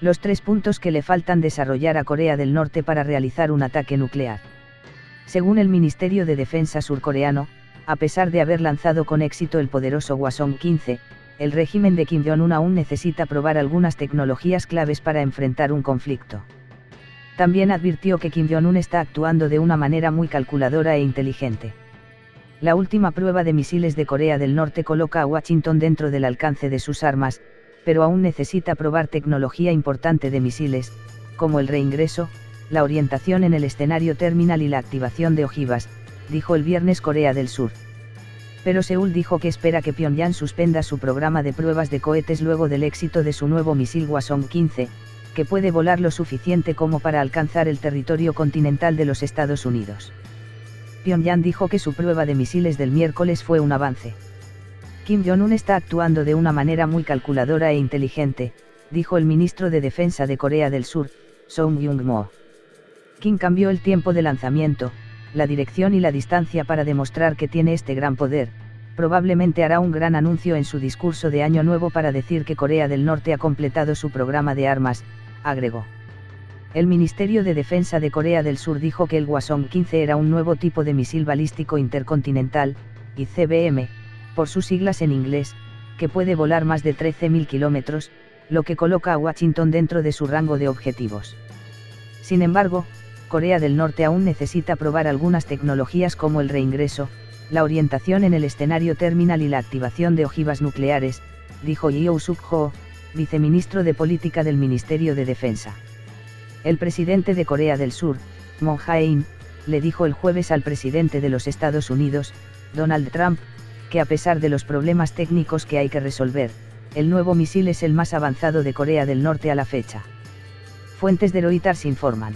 los tres puntos que le faltan desarrollar a Corea del Norte para realizar un ataque nuclear. Según el Ministerio de Defensa surcoreano, a pesar de haber lanzado con éxito el poderoso Hwasong-15, el régimen de Kim Jong-un aún necesita probar algunas tecnologías claves para enfrentar un conflicto. También advirtió que Kim Jong-un está actuando de una manera muy calculadora e inteligente. La última prueba de misiles de Corea del Norte coloca a Washington dentro del alcance de sus armas, pero aún necesita probar tecnología importante de misiles, como el reingreso, la orientación en el escenario terminal y la activación de ojivas, dijo el viernes Corea del Sur. Pero Seúl dijo que espera que Pyongyang suspenda su programa de pruebas de cohetes luego del éxito de su nuevo misil Hwasong-15, que puede volar lo suficiente como para alcanzar el territorio continental de los Estados Unidos. Pyongyang dijo que su prueba de misiles del miércoles fue un avance. Kim Jong-un está actuando de una manera muy calculadora e inteligente, dijo el ministro de Defensa de Corea del Sur, Song Jung-mo. Kim cambió el tiempo de lanzamiento, la dirección y la distancia para demostrar que tiene este gran poder, probablemente hará un gran anuncio en su discurso de Año Nuevo para decir que Corea del Norte ha completado su programa de armas, agregó. El Ministerio de Defensa de Corea del Sur dijo que el Hwasong-15 era un nuevo tipo de misil balístico intercontinental, ICBM, por sus siglas en inglés, que puede volar más de 13.000 kilómetros, lo que coloca a Washington dentro de su rango de objetivos. Sin embargo, Corea del Norte aún necesita probar algunas tecnologías como el reingreso, la orientación en el escenario terminal y la activación de ojivas nucleares, dijo Yeo Suk-ho, viceministro de Política del Ministerio de Defensa. El presidente de Corea del Sur, Moon Jae-in, le dijo el jueves al presidente de los Estados Unidos, Donald Trump, que a pesar de los problemas técnicos que hay que resolver, el nuevo misil es el más avanzado de Corea del Norte a la fecha. Fuentes de Reuters informan.